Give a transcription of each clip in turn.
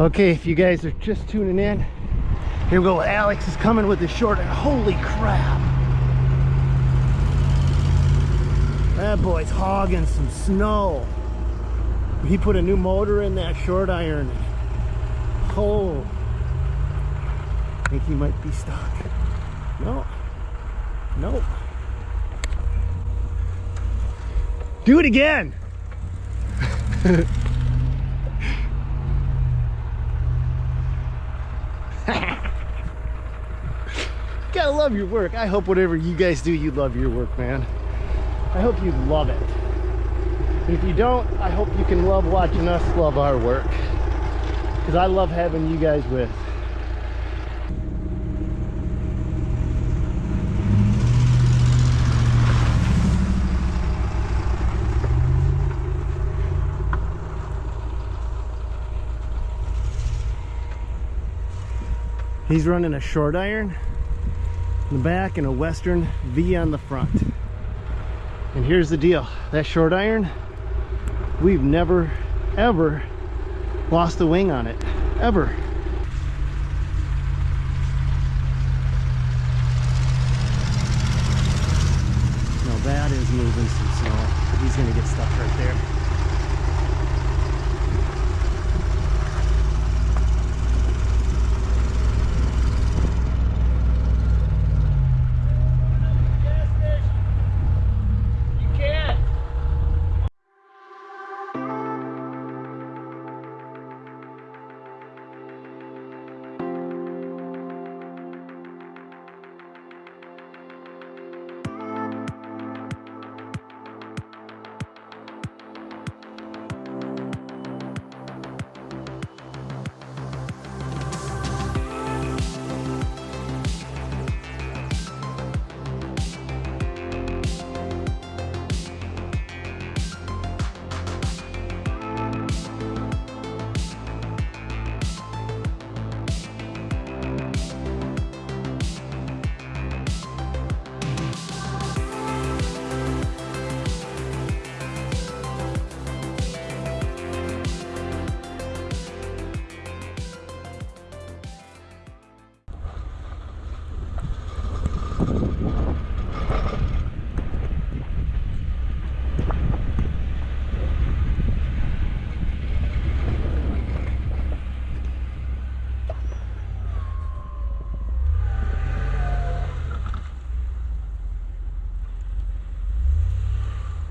Okay, if you guys are just tuning in, here we go. Alex is coming with the short. and Holy crap! That boy's hogging some snow. He put a new motor in that short iron. Oh, I think he might be stuck. No, nope. Do it again. love your work. I hope whatever you guys do, you love your work, man. I hope you love it. And if you don't, I hope you can love watching us love our work. Because I love having you guys with. He's running a short iron in the back and a western V on the front. And here's the deal, that short iron, we've never ever lost a wing on it, ever. Now that is moving some snow. He's gonna get stuck right there.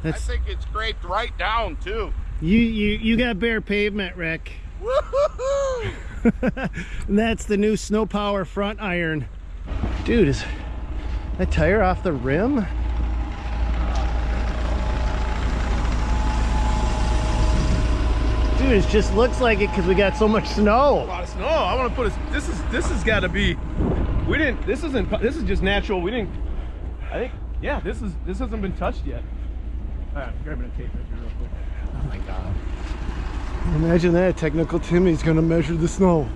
I That's think it's scraped right down too. you you you got bare pavement, Rick. And that's the new Snow Power front iron. Dude, is that tire off the rim? Dude, it just looks like it because we got so much snow. a lot of snow. I want to put a, this is this has got to be. We didn't. This isn't. This is just natural. We didn't. I think. Yeah. This is. This hasn't been touched yet. All right, grabbing a tape measure real quick. Oh my god. Imagine that, technical Timmy's gonna measure the snow.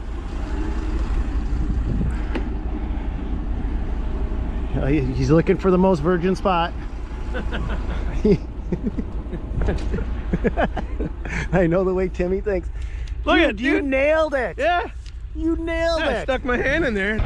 Uh, He's looking for the most virgin spot. I know the way Timmy thinks. Look Dude, at you dude. nailed it. Yeah. You nailed yeah I it. stuck my hand in there.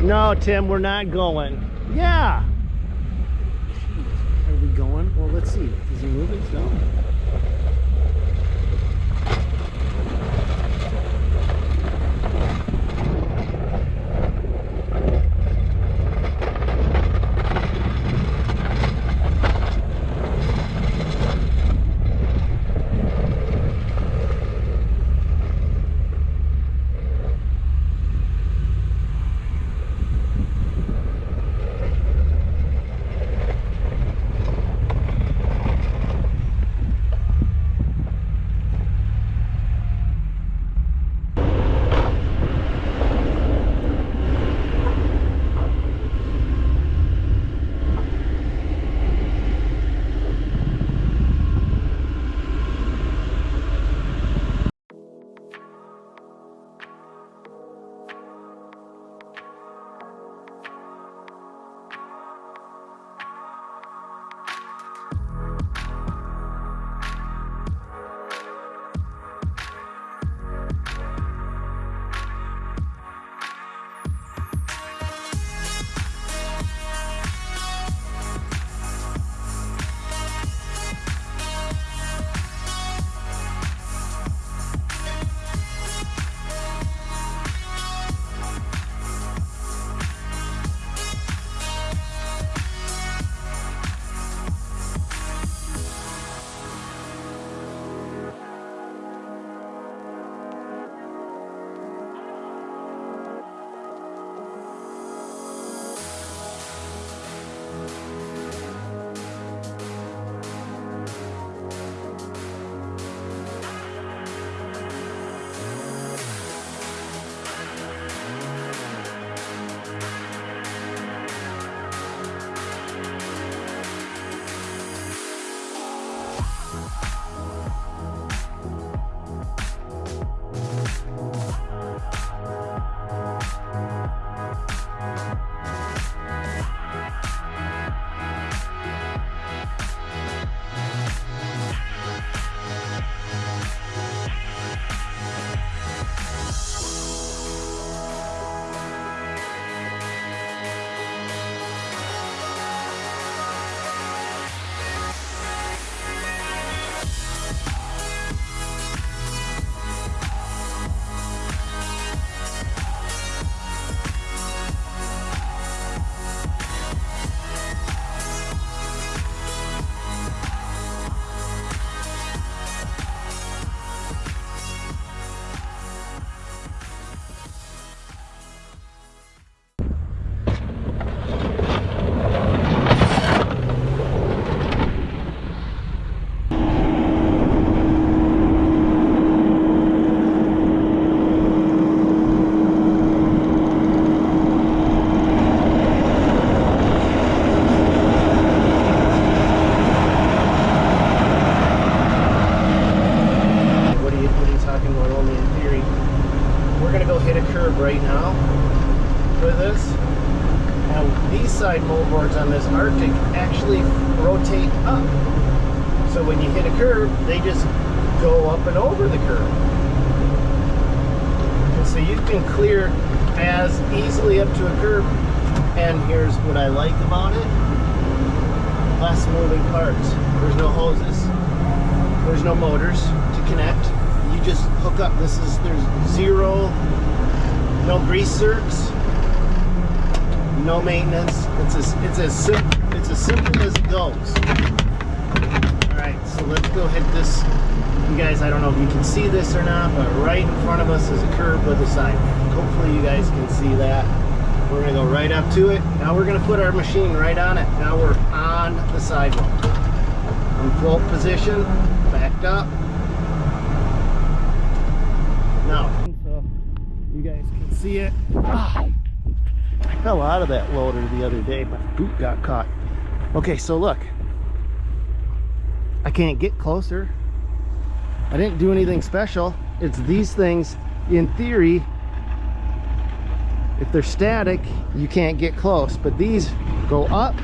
No, Tim, we're not going. Yeah. Are we going? Well, let's see. Is he moving? No. Side moldboards on this Arctic actually rotate up. So when you hit a curb, they just go up and over the curb. And so you can clear as easily up to a curb. And here's what I like about it. Less moving parts. There's no hoses. There's no motors to connect. You just hook up. This is, there's zero, no grease zerks, no maintenance. It's as, it's as simple, it's as simple as it goes. All right, so let's go hit this. You guys, I don't know if you can see this or not, but right in front of us is a curb with a sidewalk. Hopefully you guys can see that. We're gonna go right up to it. Now we're gonna put our machine right on it. Now we're on the sidewalk. In float position, backed up. Now, so you guys can see it. Ah, fell out of that loader the other day. My boot got caught. Okay, so look. I can't get closer. I didn't do anything special. It's these things, in theory, if they're static, you can't get close. But these go up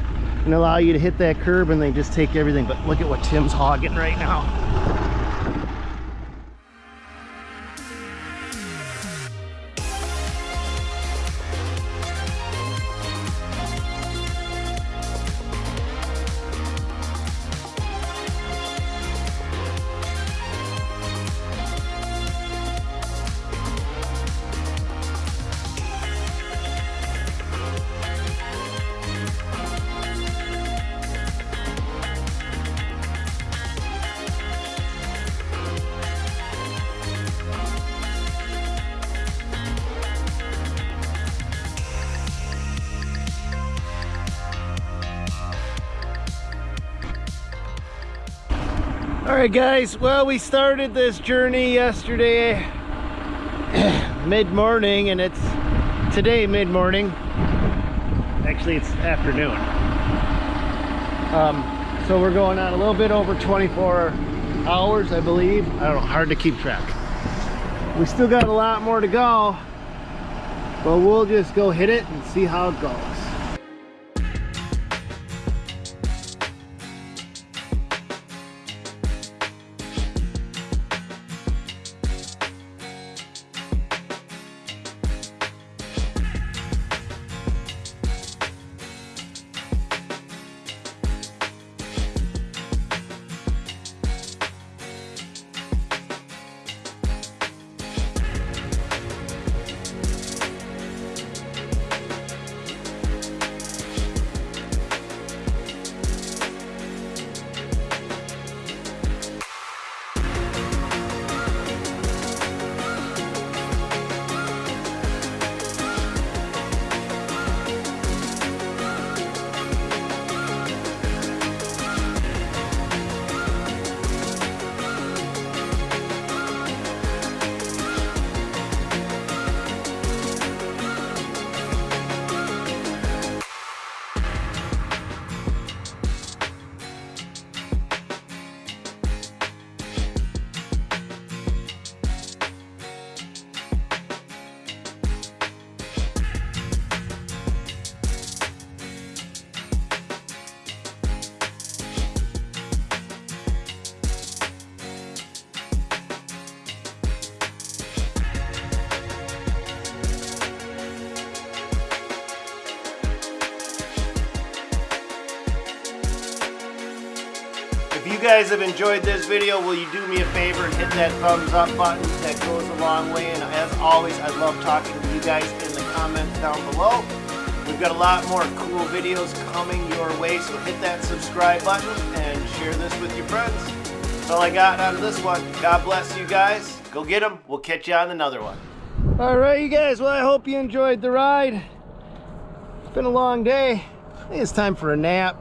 and allow you to hit that curb and they just take everything. But look at what Tim's hogging right now. Right, guys. Well, we started this journey yesterday mid-morning, and it's today mid-morning. Actually, it's afternoon. Um, so we're going on a little bit over 24 hours, I believe. I don't know, hard to keep track. We still got a lot more to go, but we'll just go hit it and see how it goes. Guys have enjoyed this video, will you do me a favor and hit that thumbs up button? That goes a long way. And as always, I love talking to you guys in the comments down below. We've got a lot more cool videos coming your way, so hit that subscribe button and share this with your friends. That's all I got on this one. God bless you guys. Go get them. We'll catch you on another one. All right, you guys. Well, I hope you enjoyed the ride. It's been a long day. I think it's time for a nap.